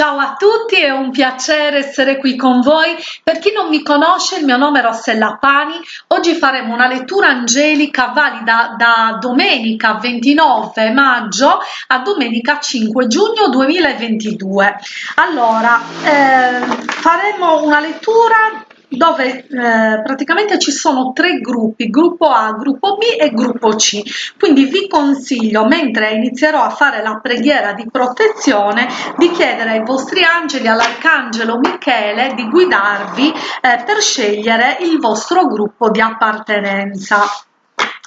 Ciao a tutti, è un piacere essere qui con voi. Per chi non mi conosce, il mio nome è Rossella Pani. Oggi faremo una lettura angelica valida da domenica 29 maggio a domenica 5 giugno 2022. Allora, eh, faremo una lettura dove eh, praticamente ci sono tre gruppi, gruppo A, gruppo B e gruppo C. Quindi vi consiglio, mentre inizierò a fare la preghiera di protezione, di chiedere ai vostri angeli, all'arcangelo Michele, di guidarvi eh, per scegliere il vostro gruppo di appartenenza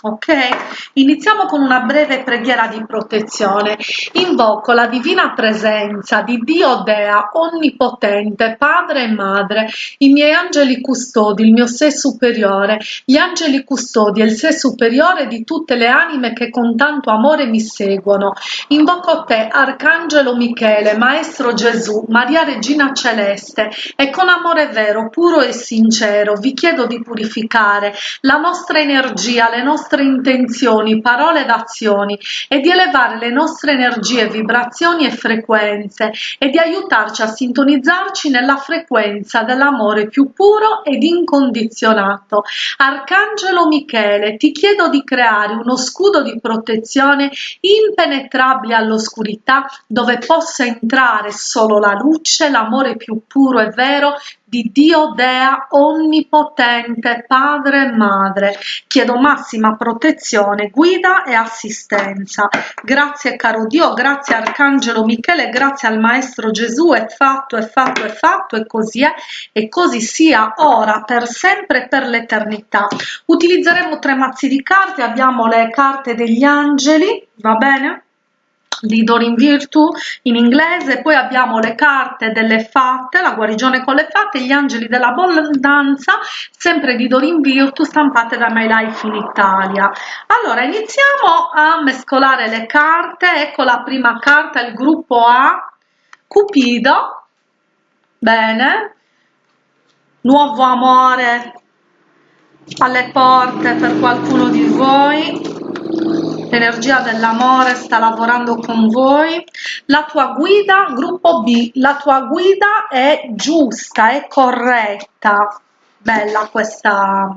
ok? Iniziamo con una breve preghiera di protezione. Invoco la divina presenza di dio dea onnipotente padre e madre i miei angeli custodi il mio sé superiore gli angeli custodi e il sé superiore di tutte le anime che con tanto amore mi seguono. Invoco te arcangelo michele maestro gesù maria regina celeste e con amore vero puro e sincero vi chiedo di purificare la nostra energia le nostre nostre intenzioni, parole ed azioni e di elevare le nostre energie, vibrazioni e frequenze e di aiutarci a sintonizzarci nella frequenza dell'amore più puro ed incondizionato. Arcangelo Michele, ti chiedo di creare uno scudo di protezione impenetrabile all'oscurità dove possa entrare solo la luce, l'amore più puro e vero di Dio Dea Onnipotente, Padre e Madre. Chiedo massima protezione, guida e assistenza. Grazie caro Dio, grazie Arcangelo Michele, grazie al Maestro Gesù, è fatto, è fatto, è fatto e così è e così sia ora, per sempre e per l'eternità. Utilizzeremo tre mazzi di carte, abbiamo le carte degli angeli, va bene? Di Dorin Virtue in inglese, poi abbiamo le carte delle fatte, la guarigione con le fatte, gli angeli dell'abbondanza, sempre di Dorin Virtue, stampate da My Life in Italia. Allora, iniziamo a mescolare le carte, ecco la prima carta, il gruppo A, Cupido, bene, nuovo amore alle porte per qualcuno di voi, l'energia dell'amore sta lavorando con voi. La tua guida gruppo b la tua guida è giusta è corretta. Bella questa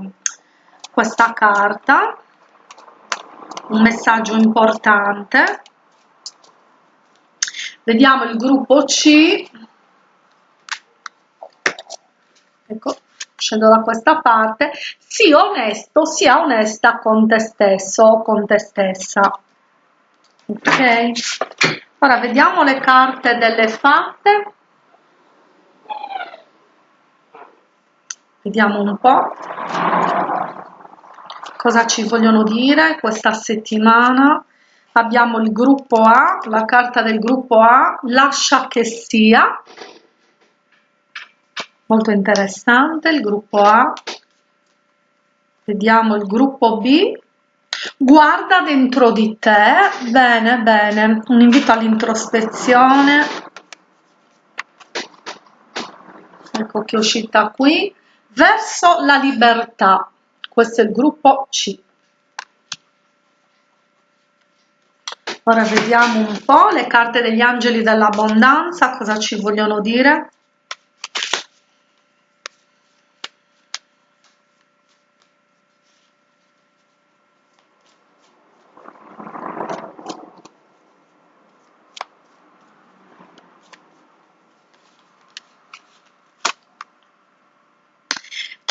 questa carta. Un messaggio importante. Vediamo il gruppo c. Ecco scendo da questa parte, sii onesto, sia onesta con te stesso o con te stessa. Ok? Ora vediamo le carte delle fatte. Vediamo un po' cosa ci vogliono dire questa settimana. Abbiamo il gruppo A, la carta del gruppo A, lascia che sia, molto interessante il gruppo A. Vediamo il gruppo B. Guarda dentro di te. Bene bene. Un invito all'introspezione. Ecco che è uscita qui. Verso la libertà. Questo è il gruppo C. Ora vediamo un po' le carte degli angeli dell'abbondanza cosa ci vogliono dire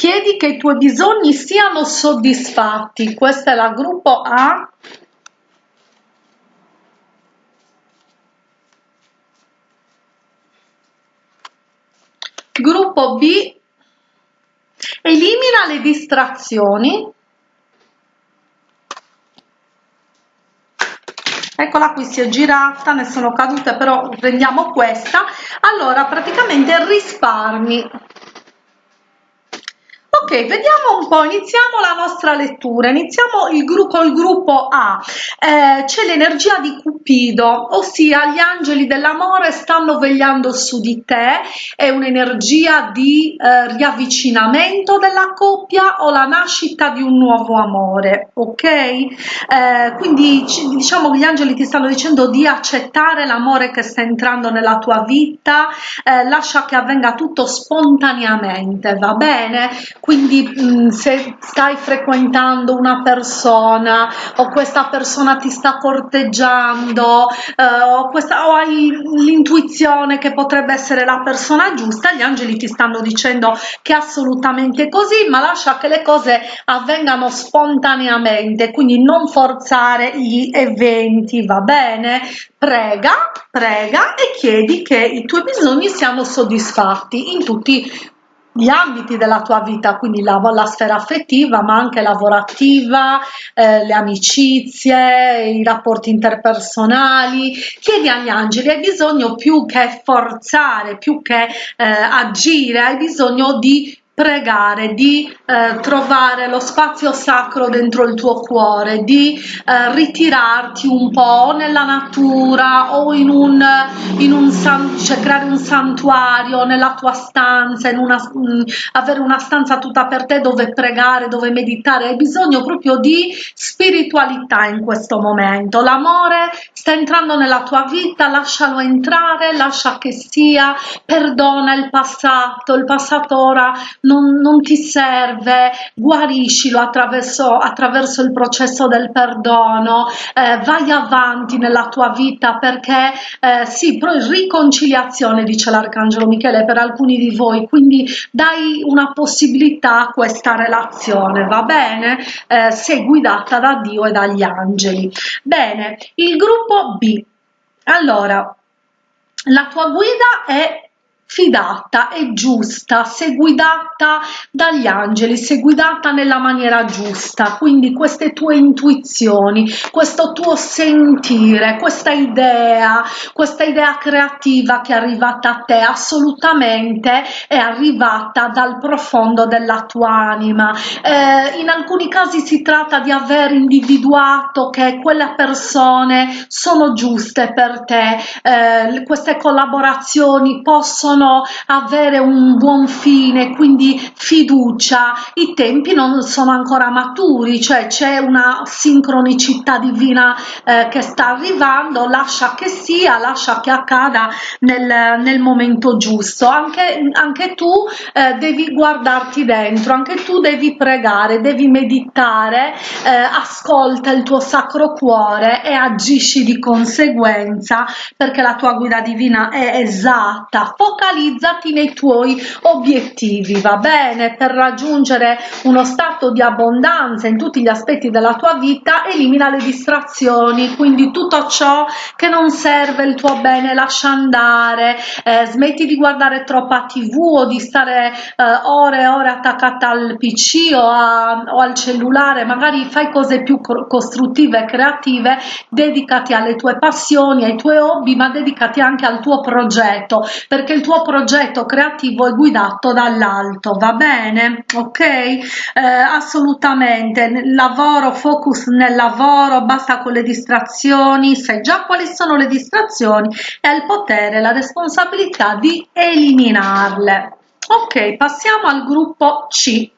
chiedi che i tuoi bisogni siano soddisfatti. Questa è la gruppo A. Gruppo B. Elimina le distrazioni. Eccola qui si è girata ne sono cadute però prendiamo questa. Allora praticamente risparmi ok vediamo un po iniziamo la nostra lettura. Iniziamo il gruppo il gruppo a. Eh, c'è l'energia di cupido ossia gli angeli dell'amore stanno vegliando su di te. È un'energia di eh, riavvicinamento della coppia o la nascita di un nuovo amore ok? Eh, quindi diciamo che gli angeli ti stanno dicendo di accettare l'amore che sta entrando nella tua vita. Eh, lascia che avvenga tutto spontaneamente va bene quindi mh, mm, se stai frequentando una persona o questa persona ti sta corteggiando eh, o, questa, o hai l'intuizione che potrebbe essere la persona giusta gli angeli ti stanno dicendo che è assolutamente così ma lascia che le cose avvengano spontaneamente. Quindi non forzare gli eventi va bene? Prega prega e chiedi che i tuoi bisogni siano soddisfatti in tutti gli ambiti della tua vita, quindi la, la sfera affettiva, ma anche lavorativa, eh, le amicizie, i rapporti interpersonali. Chiedi agli angeli, hai bisogno più che forzare, più che eh, agire, hai bisogno di pregare, di eh, trovare lo spazio sacro dentro il tuo cuore, di eh, ritirarti un po' nella natura o in un, in un san, cioè creare un santuario nella tua stanza, una, mh, avere una stanza tutta per te dove pregare, dove meditare, hai bisogno proprio di spiritualità in questo momento. L'amore sta entrando nella tua vita, lascialo entrare, lascia che sia, perdona il passato, il passato ora non, non ti serve, guariscilo attraverso, attraverso il processo del perdono, eh, vai avanti nella tua vita perché eh, sì, riconciliazione dice l'Arcangelo Michele per alcuni di voi, quindi dai una possibilità a questa relazione, va bene? Eh, sei guidata da Dio e dagli angeli. Bene, il gruppo B. Allora, la tua guida è fidata e giusta, se guidata dagli angeli, se guidata nella maniera giusta, quindi queste tue intuizioni, questo tuo sentire, questa idea, questa idea creativa che è arrivata a te assolutamente è arrivata dal profondo della tua anima. Eh, in alcuni casi si tratta di aver individuato che quelle persone sono giuste per te, eh, queste collaborazioni possono possono avere un buon fine, quindi fiducia, i tempi non sono ancora maturi, cioè c'è una sincronicità divina eh, che sta arrivando, lascia che sia, lascia che accada nel, nel momento giusto. Anche, anche tu eh, devi guardarti dentro, anche tu devi pregare, devi meditare, eh, ascolta il tuo sacro cuore e agisci di conseguenza perché la tua guida divina è esatta. Focalizzati focalizzati nei tuoi obiettivi, va bene? Per raggiungere uno stato di abbondanza in tutti gli aspetti della tua vita, elimina le distrazioni, quindi tutto ciò che non serve il tuo bene lascia andare, eh, smetti di guardare troppa tv o di stare eh, ore e ore attaccata al pc o, a, o al cellulare, magari fai cose più costruttive e creative, dedicati alle tue passioni, ai tuoi hobby, ma dedicati anche al tuo progetto, perché il tuo tuo progetto creativo è guidato dall'alto, va bene? Ok? Eh, assolutamente, lavoro, focus nel lavoro, basta con le distrazioni, sai già quali sono le distrazioni e il potere, la responsabilità di eliminarle. Ok, passiamo al gruppo C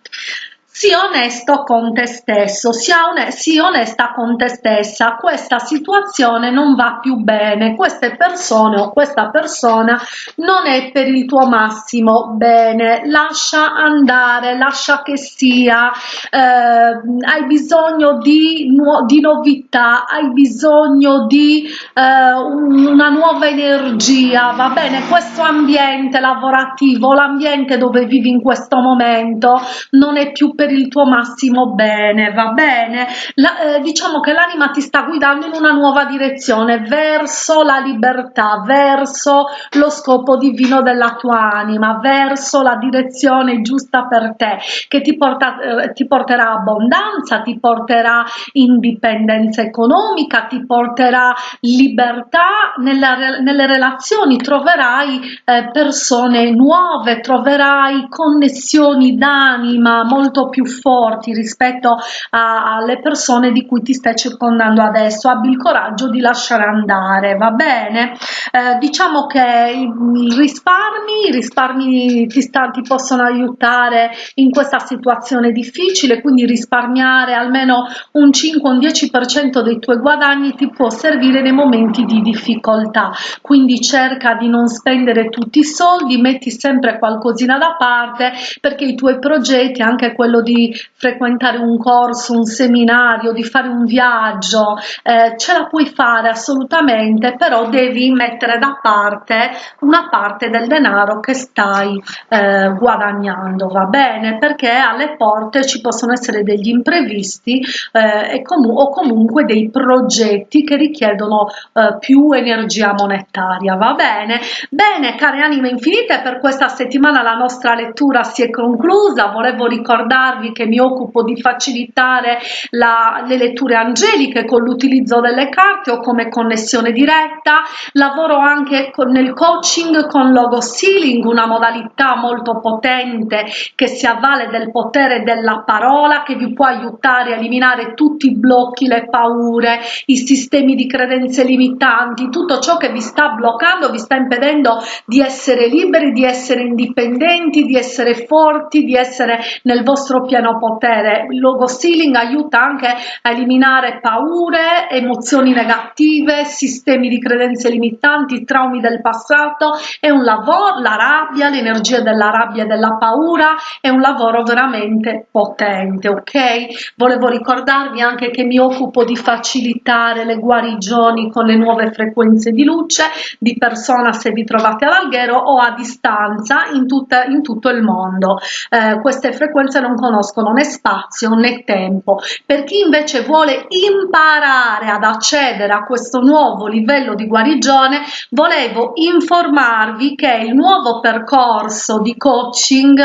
sii onesto con te stesso, sia one sii onesta con te stessa, questa situazione non va più bene, queste persone o questa persona non è per il tuo massimo bene, lascia andare, lascia che sia, eh, hai bisogno di, di, novità, hai bisogno di eh, una nuova energia, va bene? Questo ambiente lavorativo, l'ambiente dove vivi in questo momento non è più per per il tuo massimo bene, va bene? La, eh, diciamo che l'anima ti sta guidando in una nuova direzione, verso la libertà, verso lo scopo divino della tua anima, verso la direzione giusta per te, che ti, porta, eh, ti porterà abbondanza, ti porterà indipendenza economica, ti porterà libertà nella, nelle relazioni, troverai eh, persone nuove, troverai connessioni d'anima molto più forti rispetto a, alle persone di cui ti stai circondando adesso. Abbi il coraggio di lasciare andare, va bene? Eh, diciamo che i risparmi, i risparmi ti, sta, ti possono aiutare in questa situazione difficile, quindi risparmiare almeno un 5 un 10% dei tuoi guadagni ti può servire nei momenti di difficoltà. Quindi cerca di non spendere tutti i soldi, metti sempre qualcosina da parte perché i tuoi progetti, anche quello di frequentare un corso, un seminario, di fare un viaggio, eh, ce la puoi fare assolutamente, però devi mettere da parte una parte del denaro che stai eh, guadagnando, va bene? Perché alle porte ci possono essere degli imprevisti eh, comu o comunque dei progetti che richiedono eh, più energia monetaria, va bene? Bene, care anime infinite, per questa settimana la nostra lettura si è conclusa, volevo ricordarvi che mi occupo di facilitare la, le letture angeliche con l'utilizzo delle carte o come connessione diretta, lavoro anche con, nel coaching con logo sealing, una modalità molto potente che si avvale del potere della parola che vi può aiutare a eliminare tutti i blocchi, le paure, i sistemi di credenze limitanti, tutto ciò che vi sta bloccando, vi sta impedendo di essere liberi, di essere indipendenti, di essere forti, di essere nel vostro pieno potere. Il logo sealing aiuta anche a eliminare paure, emozioni negative, sistemi di credenze limitanti, traumi del passato, è un lavoro, la rabbia, l'energia della rabbia e della paura, è un lavoro veramente potente, ok? Volevo ricordarvi anche che mi occupo di facilitare le guarigioni con le nuove frequenze di luce, di persona se vi trovate ad Alghero o a distanza in, tutta, in tutto il mondo. Eh, queste frequenze non conoscono né spazio né tempo. Per chi invece vuole imparare ad accedere a questo nuovo livello di guarigione, volevo informarvi che il nuovo percorso di coaching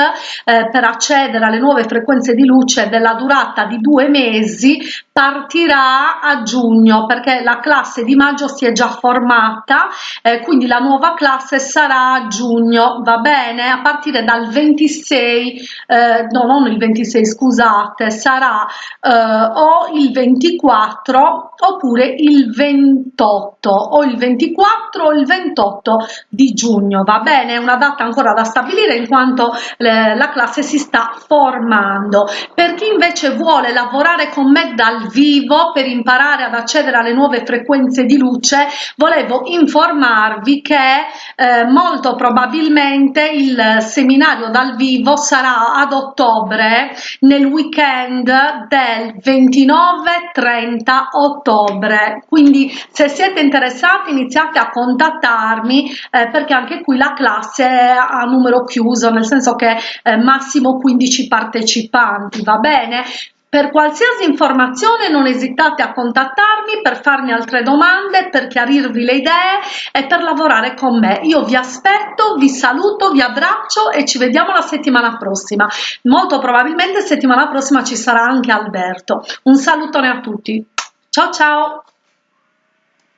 eh, per accedere alle nuove frequenze di luce della durata di due mesi partirà a giugno perché la classe di maggio si è già formata eh, quindi la nuova classe sarà a giugno va bene a partire dal 26 eh, no non il 26 scusate sarà eh, o il 24 oppure il 28 o il 24 o il 28 di giugno va bene? È una data ancora da stabilire in quanto le, la classe si sta formando. Per chi invece vuole lavorare con me dal vivo per imparare ad accedere alle nuove frequenze di luce volevo informarvi che eh, molto probabilmente il seminario dal vivo sarà ad ottobre nel weekend del 29 30 ottobre. Quindi se siete interessati iniziate a contattarmi eh, perché anche qui la classe è a numero chiuso nel senso che eh, massimo 15 partecipanti va bene per qualsiasi informazione non esitate a contattarmi per farmi altre domande, per chiarirvi le idee e per lavorare con me. Io vi aspetto, vi saluto, vi abbraccio e ci vediamo la settimana prossima. Molto probabilmente settimana prossima ci sarà anche Alberto. Un salutone a tutti. Ciao ciao!